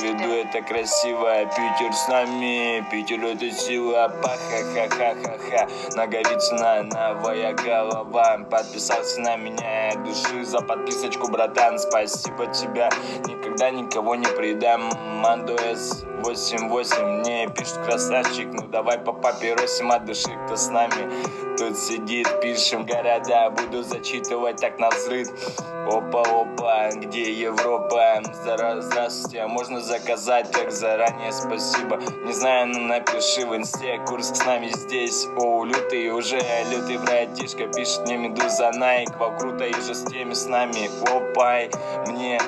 проведу это красиво Питер с нами, Питер это сила Паха-ха-ха-ха-ха. Наговицына новая голова Подписался на меня души За подписочку, братан, спасибо тебя Никогда никого не предам Мандо С88 мне пишет красавчик Ну давай по папиросим от души, кто с нами Тут сидит, пишем города Буду зачитывать так на взрыв. Опа-опа, где Европа? Здра- Здравствуйте, а можно заказать так заранее, спасибо. Не знаю, ну напиши в инсте, Курск с нами здесь. О, лютый уже, лютый братишка Пишет мне Медуза Найк, вау, круто, и же с теми с нами Опай, мне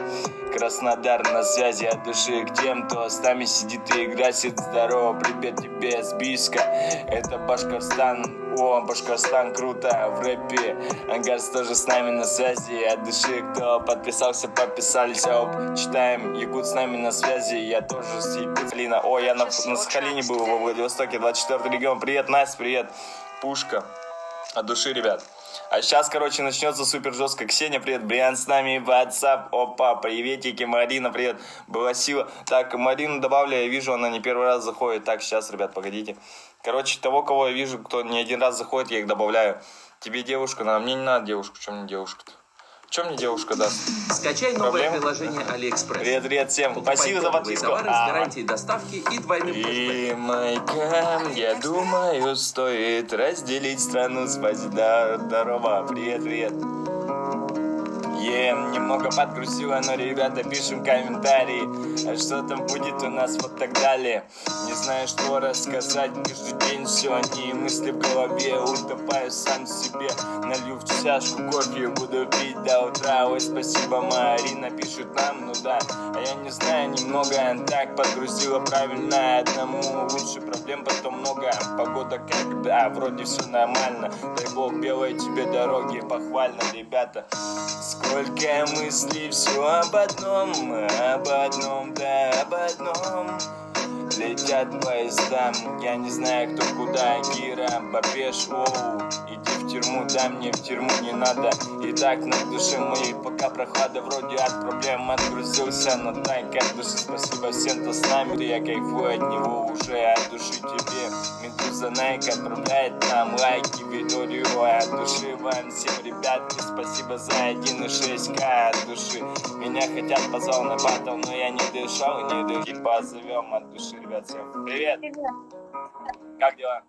Краснодар на связи от души. К тем, кто с нами сидит и играет Здорово, привет тебе с Бийска Это Башкорстан, о, Башкорстан круто в рэпе. Ангарс тоже с нами на связи. От души Кто подписался, подписались, оп Читаем, Якут с нами на связи. Я тоже с Якутска О, я на, на Сахалине был во Владивостоке 24 регион, привет, Настя, привет. Пушка. От души, ребят а сейчас, короче, начнется супер жестко. Ксения, привет, Бриан с нами, WhatsApp, опа, приветики, Марина, привет, была сила. Так, Марину добавляю, я вижу, она не первый раз заходит. Так, сейчас, ребят, погодите. Короче, того, кого я вижу, кто не один раз заходит, я их добавляю. Тебе девушка надо, мне не надо девушку, чем мне девушка-то? Чем мне девушка даст? Скачай новое Проблема? приложение Алиэкспресс. Привет, привет всем, Покупай спасибо за подписку. товары с А, гарантией доставки и двойным. И майка, я думаю, стоит разделить страну с да, Здорово, привет, привет. Е, немного подгрузила, но ребята пишем комментарии А что там будет у нас вот так далее. Не знаю, что рассказать Каждый день все они мысли в голове Утопаю сам себе. Налью в чашку кофе Буду пить до утра. Ой, спасибо, Марина пишет нам, ну да. А я не знаю, немного так подгрузила правильно. Одному лучше проблем потом много. Погода как, да, вроде все нормально. Дай бог белой тебе дороги Похвально, ребята. Сколько мыслей, все об одном, об одном, да, об одном. Летят поезда, я не знаю кто куда Кира, Бабеш, оу Иди тюрьму, да мне в тюрьму не надо. И так на душе моей пока прохлада Вроде от проблем отгрузился Но так от души спасибо всем, кто с нами. Я кайфую от него уже от души тебе. Медуза Найк отправляет нам лайки Видео от души вам всем ребятки Спасибо за 1.6к от души. Меня хотят позвал на батл, но я не дышал, не дышал. Позовем от души, ребят, всем привет! Как дела?